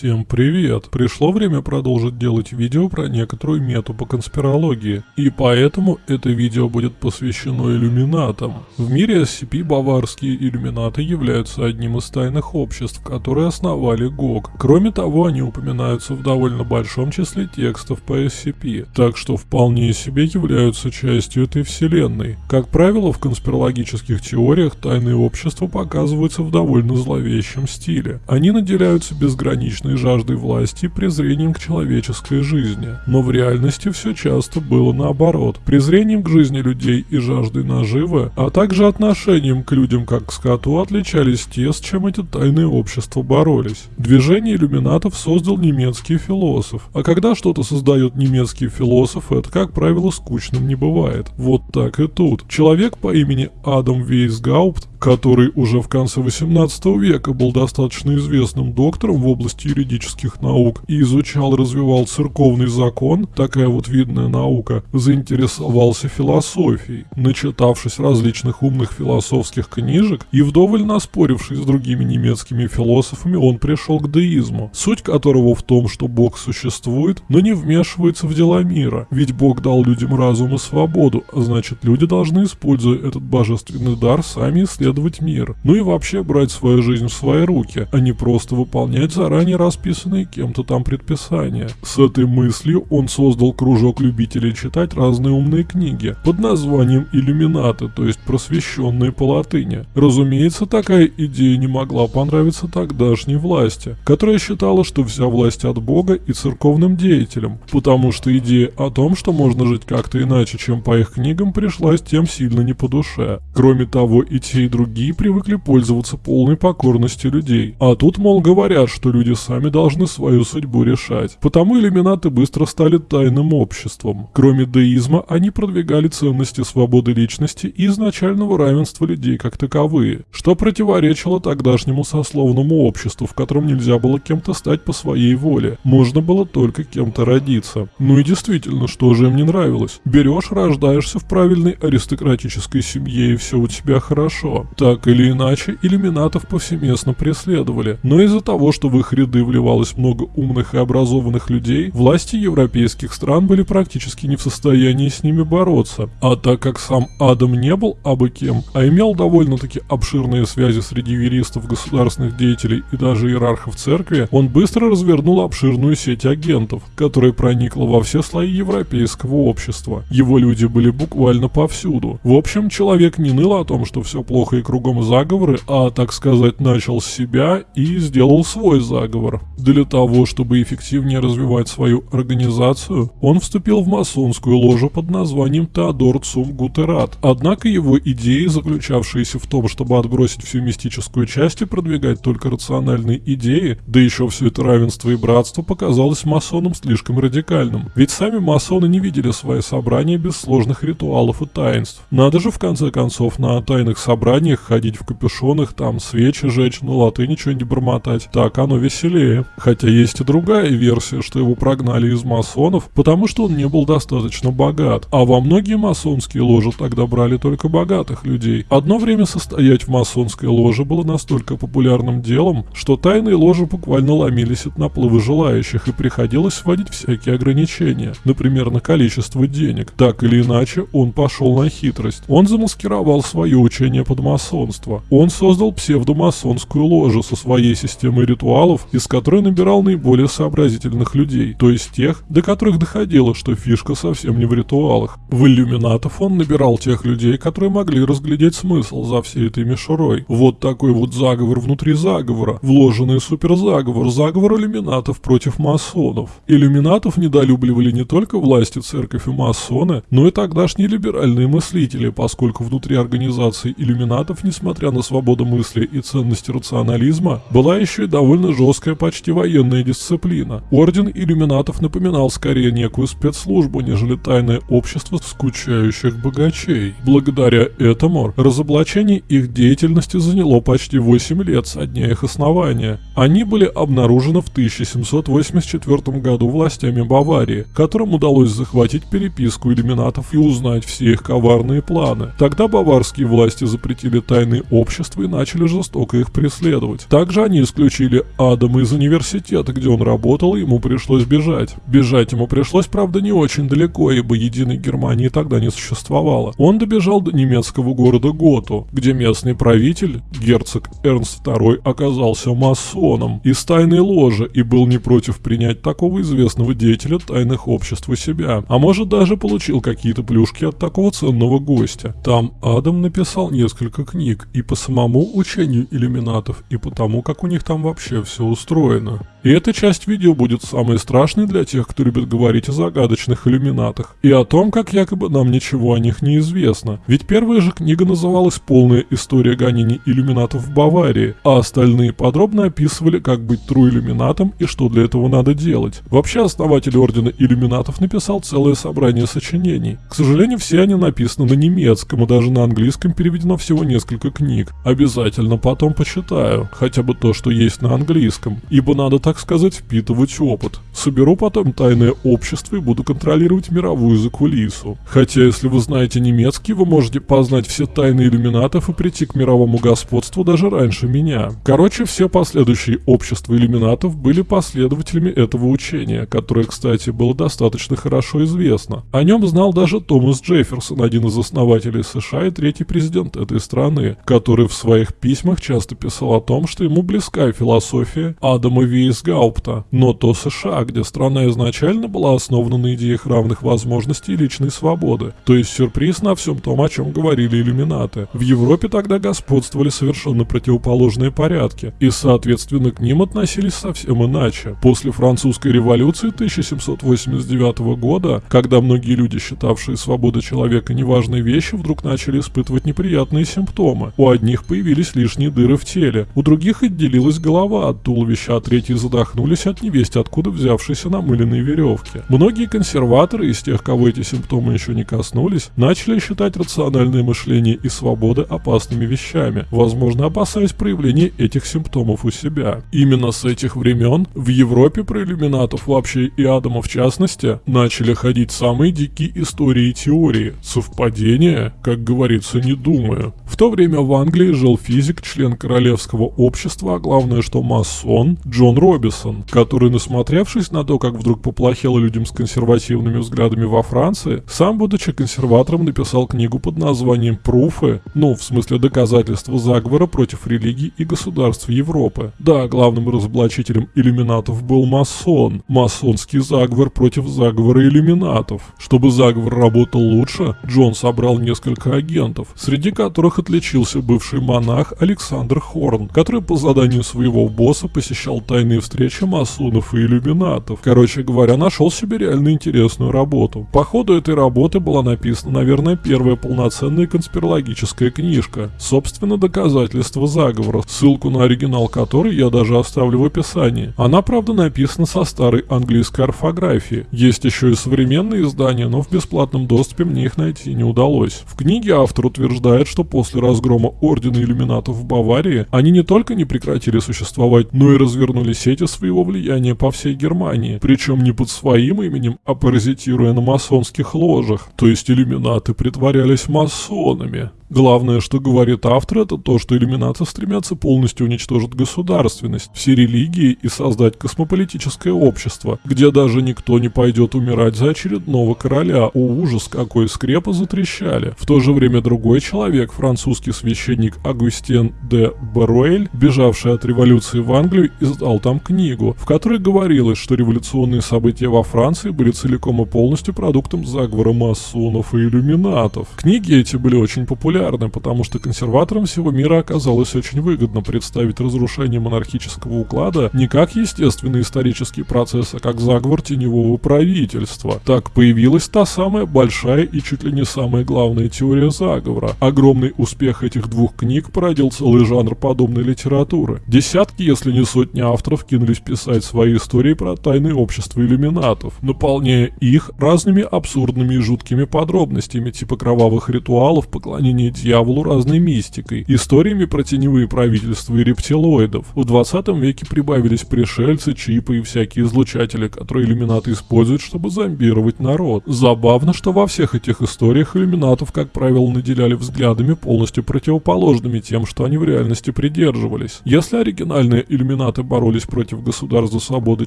Всем привет! Пришло время продолжить делать видео про некоторую мету по конспирологии, и поэтому это видео будет посвящено иллюминатам. В мире SCP баварские иллюминаты являются одним из тайных обществ, которые основали ГОГ. Кроме того, они упоминаются в довольно большом числе текстов по SCP, так что вполне себе являются частью этой вселенной. Как правило, в конспирологических теориях тайные общества показываются в довольно зловещем стиле. Они наделяются безграничным бесконечной жаждой власти и презрением к человеческой жизни. Но в реальности все часто было наоборот. Презрением к жизни людей и жаждой наживы, а также отношением к людям как к скоту отличались те, с чем эти тайные общества боролись. Движение иллюминатов создал немецкий философ. А когда что-то создает немецкий философ, это, как правило, скучным не бывает. Вот так и тут. Человек по имени Адам Вейсгаупт который уже в конце 18 века был достаточно известным доктором в области юридических наук и изучал развивал церковный закон, такая вот видная наука, заинтересовался философией. Начитавшись различных умных философских книжек и вдоволь наспорившись с другими немецкими философами, он пришел к деизму, суть которого в том, что Бог существует, но не вмешивается в дела мира, ведь Бог дал людям разум и свободу, а значит люди должны, используя этот божественный дар, сами исследовать мир, ну и вообще брать свою жизнь в свои руки, а не просто выполнять заранее расписанные кем-то там предписания. С этой мыслью он создал кружок любителей читать разные умные книги под названием «Иллюминаты», то есть просвещенные по латыни. Разумеется, такая идея не могла понравиться тогдашней власти, которая считала, что вся власть от Бога и церковным деятелям, потому что идея о том, что можно жить как-то иначе, чем по их книгам, пришлась тем сильно не по душе. Кроме того, и те, и другие привыкли пользоваться полной покорностью людей. А тут, мол, говорят, что люди сами должны свою судьбу решать. Потому иллюминаты быстро стали тайным обществом. Кроме деизма, они продвигали ценности свободы личности и изначального равенства людей как таковые, что противоречило тогдашнему сословному обществу, в котором нельзя было кем-то стать по своей воле. Можно было только кем-то родиться. Ну и действительно, что же им не нравилось? Берешь, рождаешься в правильной аристократической семье и все у тебя хорошо. Так или иначе, иллюминатов повсеместно преследовали, но из-за того, что в их ряды вливалось много умных и образованных людей, власти европейских стран были практически не в состоянии с ними бороться. А так как сам Адам не был абы кем, а имел довольно-таки обширные связи среди юристов, государственных деятелей и даже иерархов церкви, он быстро развернул обширную сеть агентов, которая проникла во все слои европейского общества. Его люди были буквально повсюду. В общем, человек не ныл о том, что все плохо и кругом заговоры, а, так сказать, начал с себя и сделал свой заговор. Для того, чтобы эффективнее развивать свою организацию, он вступил в масонскую ложу под названием Теодор Цум Гутерат. Однако его идеи, заключавшиеся в том, чтобы отбросить всю мистическую часть и продвигать только рациональные идеи, да еще все это равенство и братство, показалось масонам слишком радикальным. Ведь сами масоны не видели свои собрания без сложных ритуалов и таинств. Надо же в конце концов на тайных собраниях ходить в капюшонах, там свечи жечь, ну латыни что-нибудь бормотать. Так оно веселее. Хотя есть и другая версия, что его прогнали из масонов, потому что он не был достаточно богат. А во многие масонские ложи тогда брали только богатых людей. Одно время состоять в масонской ложе было настолько популярным делом, что тайные ложи буквально ломились от наплыва желающих и приходилось вводить всякие ограничения, например, на количество денег. Так или иначе, он пошел на хитрость. Он замаскировал свое учение под масонство. Он создал псевдомасонскую ложу со своей системой ритуалов, из которой набирал наиболее сообразительных людей, то есть тех, до которых доходило, что фишка совсем не в ритуалах. В иллюминатов он набирал тех людей, которые могли разглядеть смысл за всей этой мишурой. Вот такой вот заговор внутри заговора, вложенный суперзаговор, заговор иллюминатов против масонов. Иллюминатов недолюбливали не только власти, церковь и масоны, но и тогдашние либеральные мыслители, поскольку внутри организации иллюминатов несмотря на свободу мысли и ценности рационализма, была еще и довольно жесткая почти военная дисциплина. Орден иллюминатов напоминал скорее некую спецслужбу, нежели тайное общество скучающих богачей. Благодаря этому разоблачение их деятельности заняло почти 8 лет со дня их основания. Они были обнаружены в 1784 году властями Баварии, которым удалось захватить переписку иллюминатов и узнать все их коварные планы. Тогда баварские власти запретили тайные общества и начали жестоко их преследовать. Также они исключили Адама из из университета, где он работал, ему пришлось бежать. Бежать ему пришлось, правда, не очень далеко, ибо единой Германии тогда не существовало. Он добежал до немецкого города Готу, где местный правитель, герцог Эрнст II, оказался масоном из тайной ложи и был не против принять такого известного деятеля тайных обществ у себя, а может даже получил какие-то плюшки от такого ценного гостя. Там Адам написал несколько книг и по самому учению иллюминатов, и по тому, как у них там вообще все устроено устроено. И эта часть видео будет самой страшной для тех, кто любит говорить о загадочных иллюминатах, и о том, как якобы нам ничего о них не известно. Ведь первая же книга называлась «Полная история гонений иллюминатов в Баварии», а остальные подробно описывали, как быть тру иллюминатом и что для этого надо делать. Вообще, основатель Ордена Иллюминатов написал целое собрание сочинений. К сожалению, все они написаны на немецком, и даже на английском переведено всего несколько книг. Обязательно потом почитаю, хотя бы то, что есть на английском, ибо надо так так сказать, впитывать опыт. Соберу потом тайное общество и буду контролировать мировую закулису. Хотя, если вы знаете немецкий, вы можете познать все тайны иллюминатов и прийти к мировому господству даже раньше меня. Короче, все последующие общества иллюминатов были последователями этого учения, которое, кстати, было достаточно хорошо известно. О нем знал даже Томас Джефферсон, один из основателей США и третий президент этой страны, который в своих письмах часто писал о том, что ему близка философия Адама Вейс Гаупта, но то США, где страна изначально была основана на идеях равных возможностей и личной свободы. То есть сюрприз на всем том, о чем говорили иллюминаты. В Европе тогда господствовали совершенно противоположные порядки, и соответственно к ним относились совсем иначе. После французской революции 1789 года, когда многие люди, считавшие свободу человека неважной вещью, вдруг начали испытывать неприятные симптомы. У одних появились лишние дыры в теле, у других отделилась голова от туловища, а третьи задохнулись от невесть откуда взявшейся намыленной веревки. Многие консерваторы из тех, кого эти симптомы еще не коснулись, начали считать рациональное мышление и свободы опасными вещами, возможно опасаясь проявления этих симптомов у себя. Именно с этих времен в Европе про иллюминатов вообще и Адама в частности начали ходить самые дикие истории и теории. Совпадение, как говорится, не думаю. В то время в Англии жил физик, член королевского общества, а главное, что масон Джон Робинсон Робисон, который, насмотревшись на то, как вдруг поплохело людям с консервативными взглядами во Франции, сам, будучи консерватором, написал книгу под названием «Пруфы», ну, в смысле доказательства заговора против религий и государств Европы. Да, главным разоблачителем иллюминатов был масон, масонский заговор против заговора иллюминатов. Чтобы заговор работал лучше, Джон собрал несколько агентов, среди которых отличился бывший монах Александр Хорн, который по заданию своего босса посещал тайные встреча масонов и иллюминатов. Короче говоря, нашел себе реально интересную работу. По ходу этой работы была написана, наверное, первая полноценная конспирологическая книжка. Собственно, доказательство заговора, ссылку на оригинал которой я даже оставлю в описании. Она, правда, написана со старой английской орфографии. Есть еще и современные издания, но в бесплатном доступе мне их найти не удалось. В книге автор утверждает, что после разгрома Ордена Иллюминатов в Баварии, они не только не прекратили существовать, но и развернули сеть сети своего влияния по всей Германии, причем не под своим именем, а паразитируя на масонских ложах, то есть иллюминаты притворялись масонами. Главное, что говорит автор, это то, что иллюминаты стремятся полностью уничтожить государственность, все религии и создать космополитическое общество, где даже никто не пойдет умирать за очередного короля. О, ужас, какой скрепы затрещали. В то же время другой человек, французский священник Агустин де Баруэль, бежавший от революции в Англию, издал там книгу, в которой говорилось, что революционные события во Франции были целиком и полностью продуктом заговора масонов и иллюминатов. Книги эти были очень популярны потому что консерваторам всего мира оказалось очень выгодно представить разрушение монархического уклада не как естественный исторический процесс, а как заговор теневого правительства. Так появилась та самая большая и чуть ли не самая главная теория заговора. Огромный успех этих двух книг породил целый жанр подобной литературы. Десятки, если не сотни авторов кинулись писать свои истории про тайные общества иллюминатов, наполняя их разными абсурдными и жуткими подробностями, типа кровавых ритуалов, поклонения дьяволу разной мистикой, историями про теневые правительства и рептилоидов. В 20 веке прибавились пришельцы, чипы и всякие излучатели, которые иллюминаты используют, чтобы зомбировать народ. Забавно, что во всех этих историях иллюминатов, как правило, наделяли взглядами полностью противоположными тем, что они в реальности придерживались. Если оригинальные иллюминаты боролись против против государств за свободы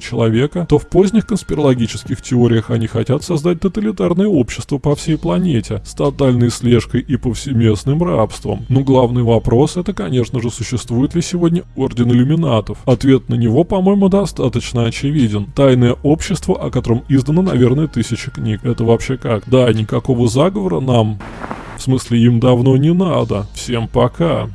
человека, то в поздних конспирологических теориях они хотят создать тоталитарное общество по всей планете с тотальной слежкой и повсеместным рабством. Но главный вопрос это, конечно же, существует ли сегодня Орден Иллюминатов. Ответ на него, по-моему, достаточно очевиден. Тайное общество, о котором издано, наверное, тысячи книг. Это вообще как? Да, никакого заговора нам, в смысле им давно не надо. Всем пока.